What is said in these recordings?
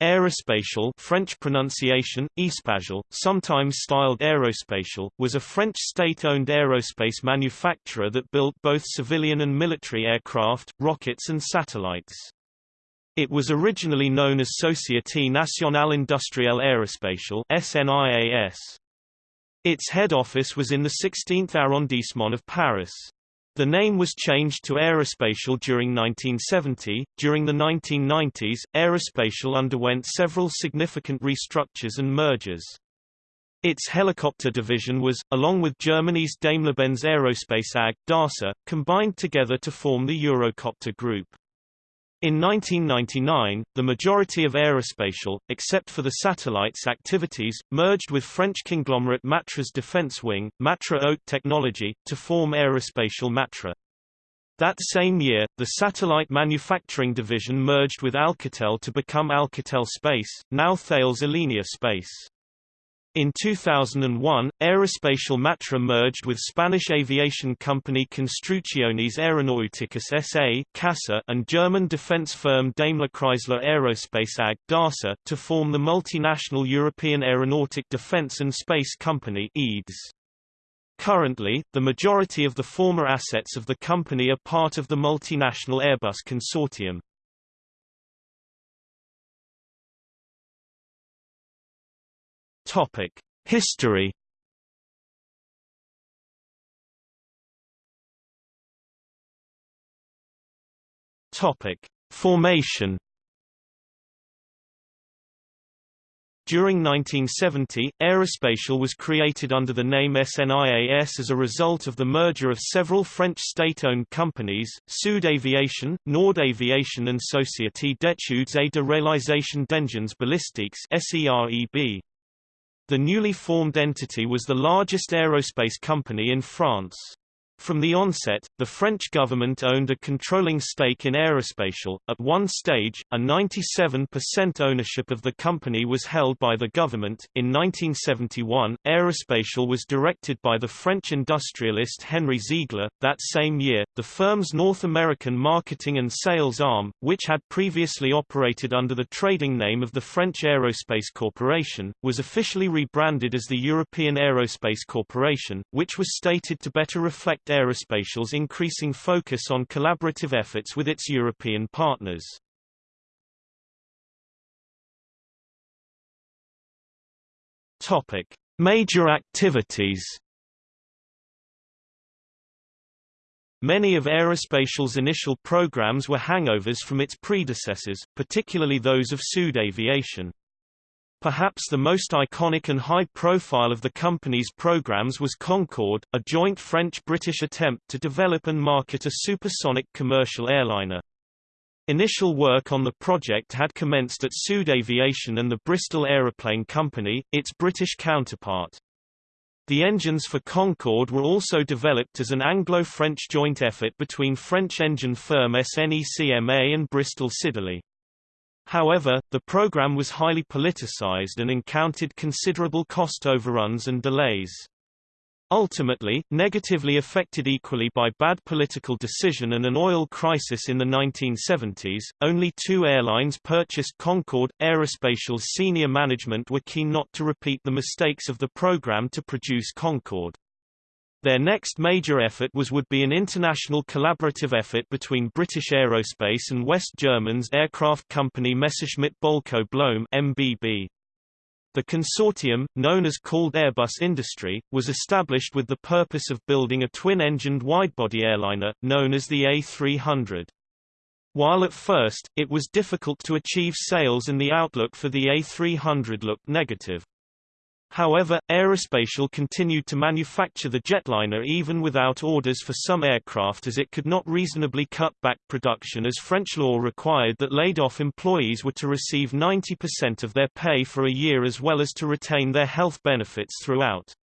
Aerospatiale French pronunciation, Espacial, sometimes styled Aerospatial, was a French state-owned aerospace manufacturer that built both civilian and military aircraft, rockets and satellites. It was originally known as Société Nationale Industrielle Aérospatiale SNIAS. Its head office was in the 16th arrondissement of Paris. The name was changed to Aerospatiale during 1970. During the 1990s, Aerospatiale underwent several significant restructures and mergers. Its helicopter division was, along with Germany's Daimler-Benz Aerospace AG, DASA, combined together to form the Eurocopter Group. In 1999, the majority of Aerospatiale, except for the satellites activities, merged with French conglomerate Matra's defense wing, Matra Haute Technology, to form Aerospatiale Matra. That same year, the satellite manufacturing division merged with Alcatel to become Alcatel Space, now Thales Alenia Space. In 2001, Aerospatiale Matra merged with Spanish aviation company Construcciones Aeronáuticas S.A. CASA and German defense firm Daimler-Chrysler Aerospace AG DASA, to form the multinational European Aeronautic Defense and Space Company EADS. Currently, the majority of the former assets of the company are part of the multinational Airbus consortium. Topic: History. Topic: Formation. During 1970, Aerospatiale was created under the name SNIAS as a result of the merger of several French state-owned companies, Sud Aviation, Nord Aviation and Société d'études et de réalisation d'engins balistiques SEREB. The newly formed entity was the largest aerospace company in France. From the onset, the French government owned a controlling stake in Aerospatiale. At one stage, a 97% ownership of the company was held by the government. In 1971, Aerospatiale was directed by the French industrialist Henry Ziegler. That same year, the firm's North American marketing and sales arm, which had previously operated under the trading name of the French Aerospace Corporation, was officially rebranded as the European Aerospace Corporation, which was stated to better reflect Aerospatiale's increasing focus on collaborative efforts with its European partners. Topic: Major activities. Many of Aerospatiale's initial programs were hangovers from its predecessors, particularly those of Sud Aviation. Perhaps the most iconic and high-profile of the company's programs was Concorde, a joint French-British attempt to develop and market a supersonic commercial airliner. Initial work on the project had commenced at Sud Aviation and the Bristol Aeroplane Company, its British counterpart. The engines for Concorde were also developed as an Anglo-French joint effort between French engine firm SNECMA and Bristol Siddeley. However, the program was highly politicized and encountered considerable cost overruns and delays. Ultimately, negatively affected equally by bad political decision and an oil crisis in the 1970s, only two airlines purchased Concorde. Aerospatiale's senior management were keen not to repeat the mistakes of the program to produce Concorde. Their next major effort was would be an international collaborative effort between British Aerospace and West Germans aircraft company Messerschmitt Bölkow Blohm MBB. The consortium, known as called Airbus Industrie, was established with the purpose of building a twin-engined widebody airliner, known as the A300. While at first, it was difficult to achieve sales and the outlook for the A300 looked negative. However, Aerospatiale continued to manufacture the jetliner even without orders for some aircraft as it could not reasonably cut back production as French law required that laid-off employees were to receive 90% of their pay for a year as well as to retain their health benefits throughout.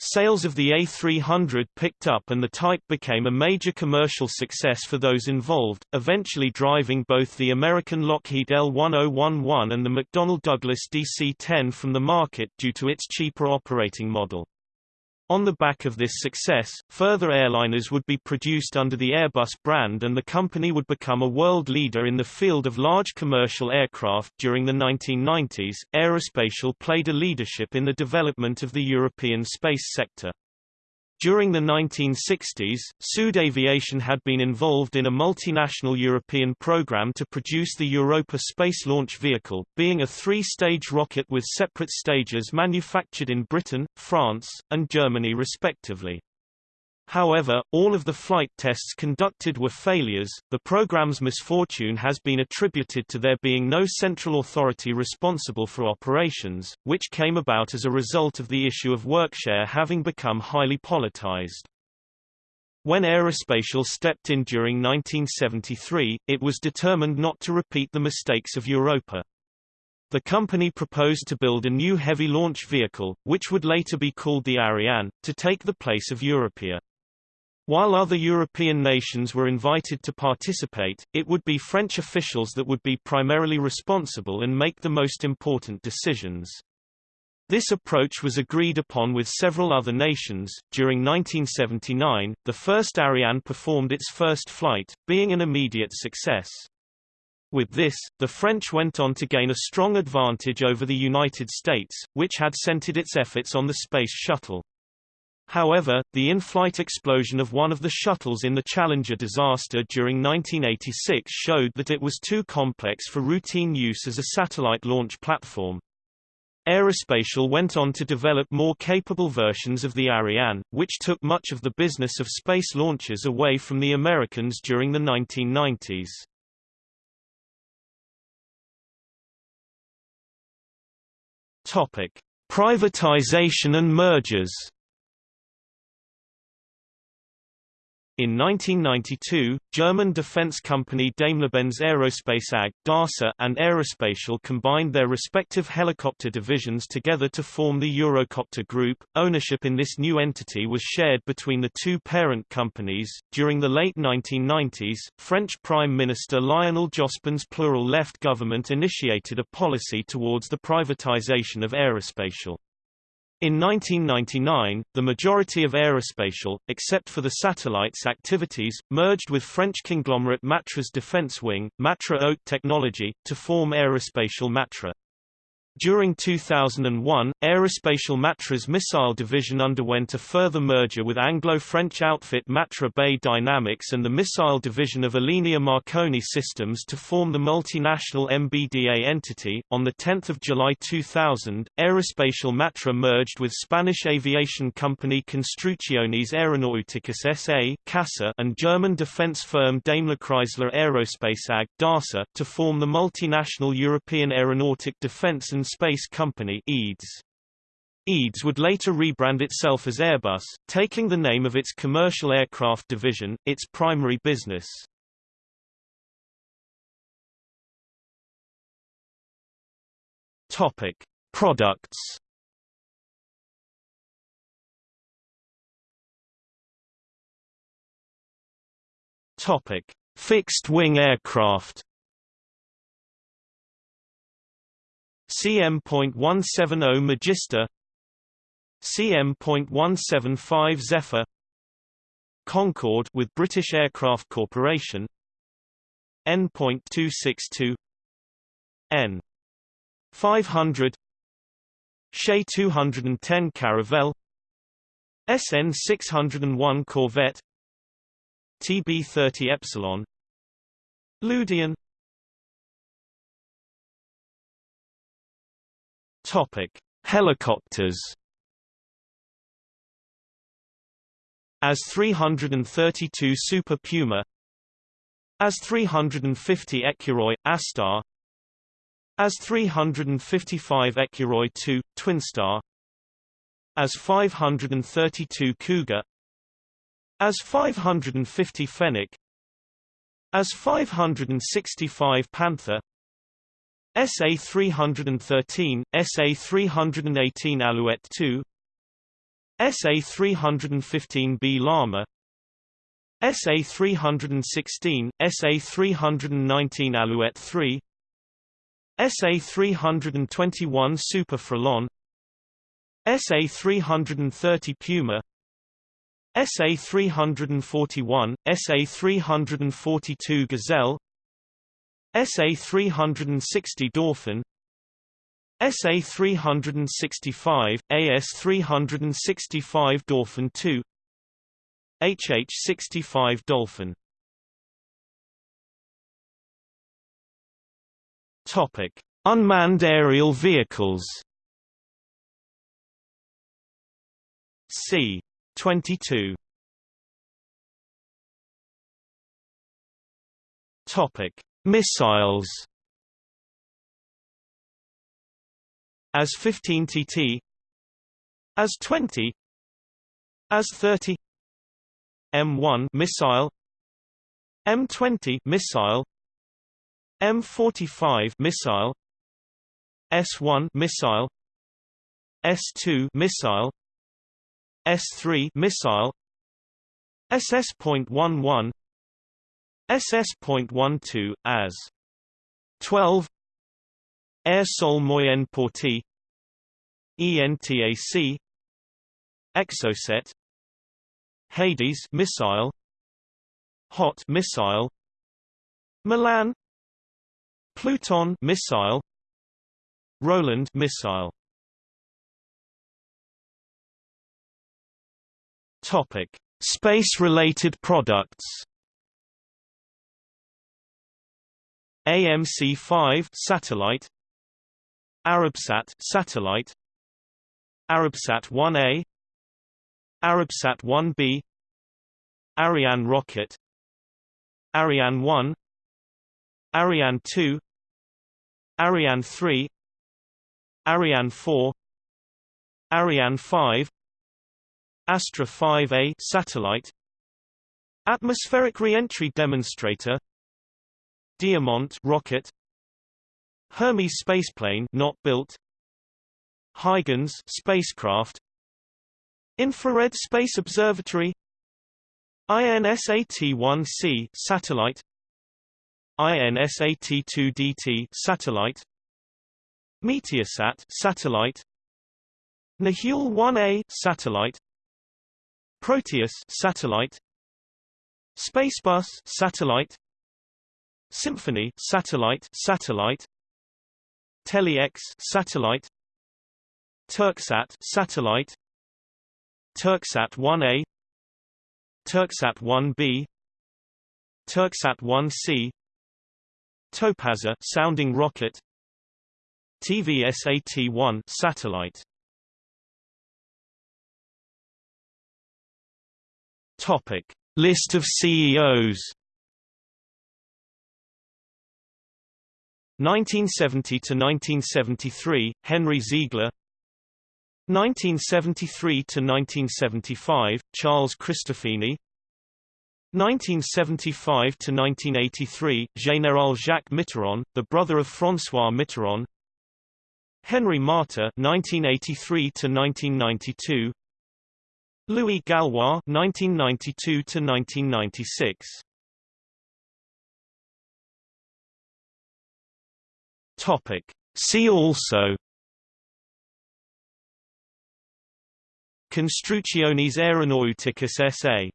Sales of the A300 picked up and the type became a major commercial success for those involved, eventually driving both the American Lockheed L1011 and the McDonnell Douglas DC-10 from the market due to its cheaper operating model. On the back of this success, further airliners would be produced under the Airbus brand and the company would become a world leader in the field of large commercial aircraft. During the 1990s, Aerospatiale played a leadership in the development of the European space sector. During the 1960s, Sud Aviation had been involved in a multinational European program to produce the Europa Space Launch Vehicle, being a three-stage rocket with separate stages manufactured in Britain, France, and Germany respectively. However, all of the flight tests conducted were failures. The program's misfortune has been attributed to there being no central authority responsible for operations, which came about as a result of the issue of workshare having become highly politicized. When Aerospatiale stepped in during 1973, it was determined not to repeat the mistakes of Europa. The company proposed to build a new heavy launch vehicle, which would later be called the Ariane, to take the place of Europa. While other European nations were invited to participate, it would be French officials that would be primarily responsible and make the most important decisions. This approach was agreed upon with several other nations. During 1979, the first Ariane performed its first flight, being an immediate success. With this, the French went on to gain a strong advantage over the United States, which had centered its efforts on the Space Shuttle. However, the in-flight explosion of one of the shuttles in the Challenger disaster during 1986 showed that it was too complex for routine use as a satellite launch platform. Aerospatiale went on to develop more capable versions of the Ariane, which took much of the business of space launches away from the Americans during the 1990s. Topic: Privatization and mergers. In 1992, German defense company Daimler-Benz Aerospace AG (DASA) and Aerospatiale combined their respective helicopter divisions together to form the Eurocopter Group. Ownership in this new entity was shared between the two parent companies. During the late 1990s, French Prime Minister Lionel Jospin's plural left government initiated a policy towards the privatization of Aerospatiale. In 1999, the majority of Aerospatiale, except for the satellites activities, merged with French conglomerate Matra's defense wing, Matra Haute Technology, to form Aerospatiale Matra. During 2001, Aerospatiale Matra's missile division underwent a further merger with Anglo-French outfit Matra BAe Dynamics and the missile division of Alenia Marconi Systems to form the multinational MBDA entity. On the 10th of July 2000, Aerospatiale Matra merged with Spanish aviation company Construcciones Aeronauticas S.A. (CASA) and German defense firm Daimler Chrysler Aerospace AG (DASA) to form the multinational European Aeronautic Defense and Space Company EADS. EADS would later rebrand itself as Airbus, taking the name of its commercial aircraft division, its primary business. Topic: Products. Topic: Fixed-wing aircraft. CM.170 Magister CM.175 Zephyr Concorde with British Aircraft Corporation N.262 N 500 Shay 210 Caravelle SN 601 Corvette TB 30 Epsilon Ludion Topic: Helicopters. As 332 Super Puma As 350 Ecureuil, Astar As 355 Ecureuil 2, Twinstar As 532 Cougar As 550 Fennec As 565 Panther SA-313, SA-318 Alouette 2 SA-315B Lama SA-316, SA-319 Alouette 3 SA-321 Super Frelon SA-330 Puma SA-341, SA-342 Gazelle SA-360 Dauphin SA-365, AS-365 Dauphin 2 HH-65 Dolphin Topic: Unmanned aerial vehicles. C. 22. Topic: Missiles. As 15 TT. As 20. As 30. M1 missile. M20 missile. M45 missile S1 missile S2 missile S3 missile SS.11 SS.12 as 12 Air Sol Moyen Portée ENTAC Exocet Hades missile Hot missile Milan Pluton missile Roland missile. Topic Space-related products AMC-5 satellite Arabsat satellite Arabsat 1A Arabsat 1B Ariane rocket Ariane 1 Ariane 2 Ariane 3 Ariane 4 Ariane 5 Astra 5A satellite Atmospheric Reentry Demonstrator Diamant rocket Hermes spaceplane not built Huygens spacecraft Infrared Space Observatory INSAT-1C satellite INSAT-2DT satellite Meteosat satellite Nahuel 1A satellite Proteus satellite Spacebus satellite Symphonie satellite satellite. Tele-X satellite. Turksat satellite. Turksat 1A Turksat 1B Turksat 1C Topaze sounding rocket. TVSAT-1 satellite. Topic. List of CEOs 1970 to 1973 Henry Ziegler 1973 to 1975 Charles Cristofini 1975 to 1983, Général Jacques Mitterrand, the brother of François Mitterrand. Henry Martre 1983 to 1992. Louis Gallois 1992 to 1996. Topic See also Construcciones Aeronauticas S.A.